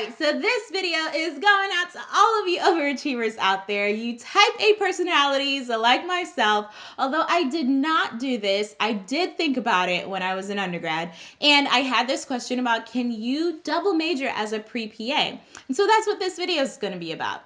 right, so this video is going out to all of you overachievers out there. You type A personalities like myself. Although I did not do this, I did think about it when I was an undergrad. And I had this question about can you double major as a pre PA? And so that's what this video is going to be about.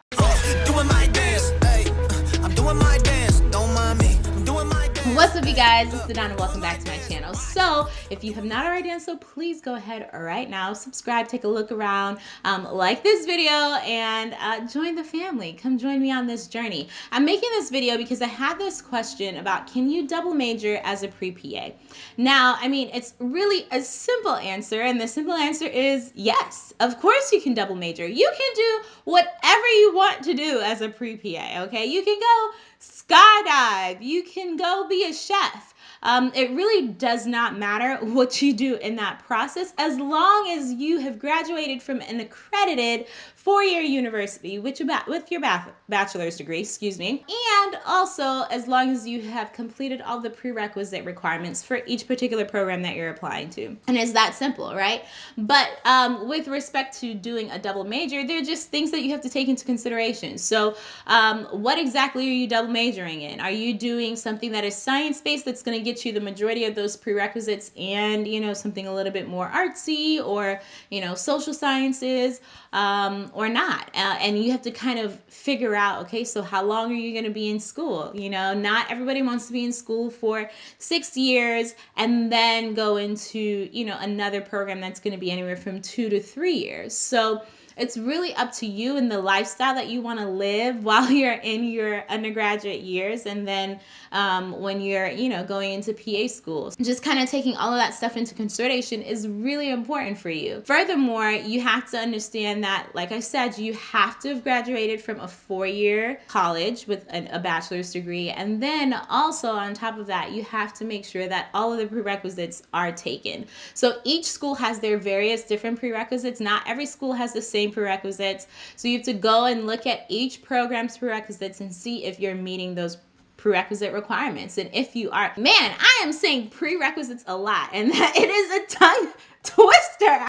What's up you guys, it's Donna. welcome back to my channel. So if you have not already done so, please go ahead right now, subscribe, take a look around, um, like this video, and uh, join the family. Come join me on this journey. I'm making this video because I had this question about can you double major as a pre-PA? Now, I mean, it's really a simple answer, and the simple answer is yes. Of course you can double major. You can do whatever you want to do as a pre-PA, okay? You can go skydive, you can go be a chef. Um, it really does not matter what you do in that process as long as you have graduated from an accredited four-year university with your, with your bachelor's degree, excuse me, and also as long as you have completed all the prerequisite requirements for each particular program that you're applying to. And it's that simple, right? But um, with respect to doing a double major, there are just things that you have to take into consideration. So um, what exactly are you double majoring in? Are you doing something that is science-based that's going to get you the majority of those prerequisites and, you know, something a little bit more artsy or, you know, social sciences? Um, or not. Uh, and you have to kind of figure out, okay, so how long are you going to be in school? You know, not everybody wants to be in school for six years and then go into, you know, another program that's going to be anywhere from two to three years. So, it's really up to you and the lifestyle that you want to live while you're in your undergraduate years and then um, when you're you know going into pa schools. Just kind of taking all of that stuff into consideration is really important for you. Furthermore you have to understand that like i said you have to have graduated from a four-year college with an, a bachelor's degree. And then also on top of that you have to make sure that all of the prerequisites are taken. So each school has their various different prerequisites. Not every school has the same same prerequisites. So you have to go and look at each program's prerequisites and see if you're meeting those prerequisite requirements. And if you are, man, I am saying prerequisites a lot and that it is a tongue twister.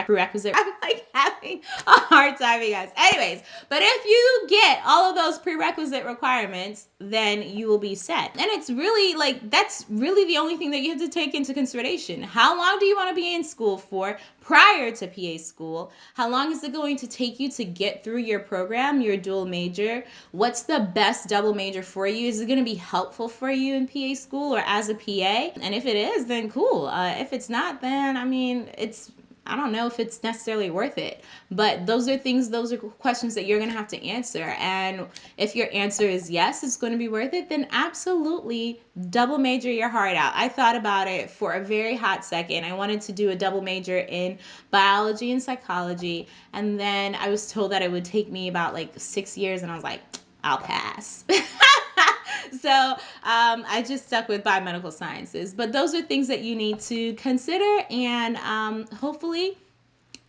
Prerequisite. I'm like having a hard time, you guys. Anyways, but if you get all of those prerequisite requirements, then you will be set. And it's really like, that's really the only thing that you have to take into consideration. How long do you want to be in school for prior to PA school? How long is it going to take you to get through your program, your dual major? What's the best double major for you? Is it going to be helpful for you in PA school or as a PA? And if it is, then cool. Uh, if it's not, then I mean, it's I don't know if it's necessarily worth it. But those are things, those are questions that you're going to have to answer. And if your answer is yes, it's going to be worth it, then absolutely double major your heart out. I thought about it for a very hot second. I wanted to do a double major in biology and psychology. And then I was told that it would take me about like six years. And I was like, I'll pass. so um, I just stuck with biomedical sciences. But those are things that you need to consider, and um, hopefully,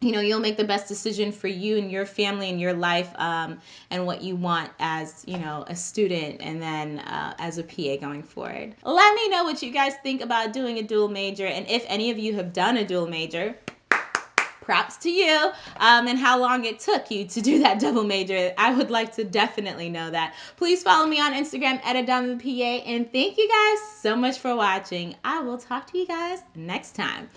you know, you'll make the best decision for you and your family and your life um, and what you want as, you know, a student and then uh, as a PA going forward. Let me know what you guys think about doing a dual major and if any of you have done a dual major props to you um, and how long it took you to do that double major. I would like to definitely know that. Please follow me on Instagram at PA and thank you guys so much for watching. I will talk to you guys next time.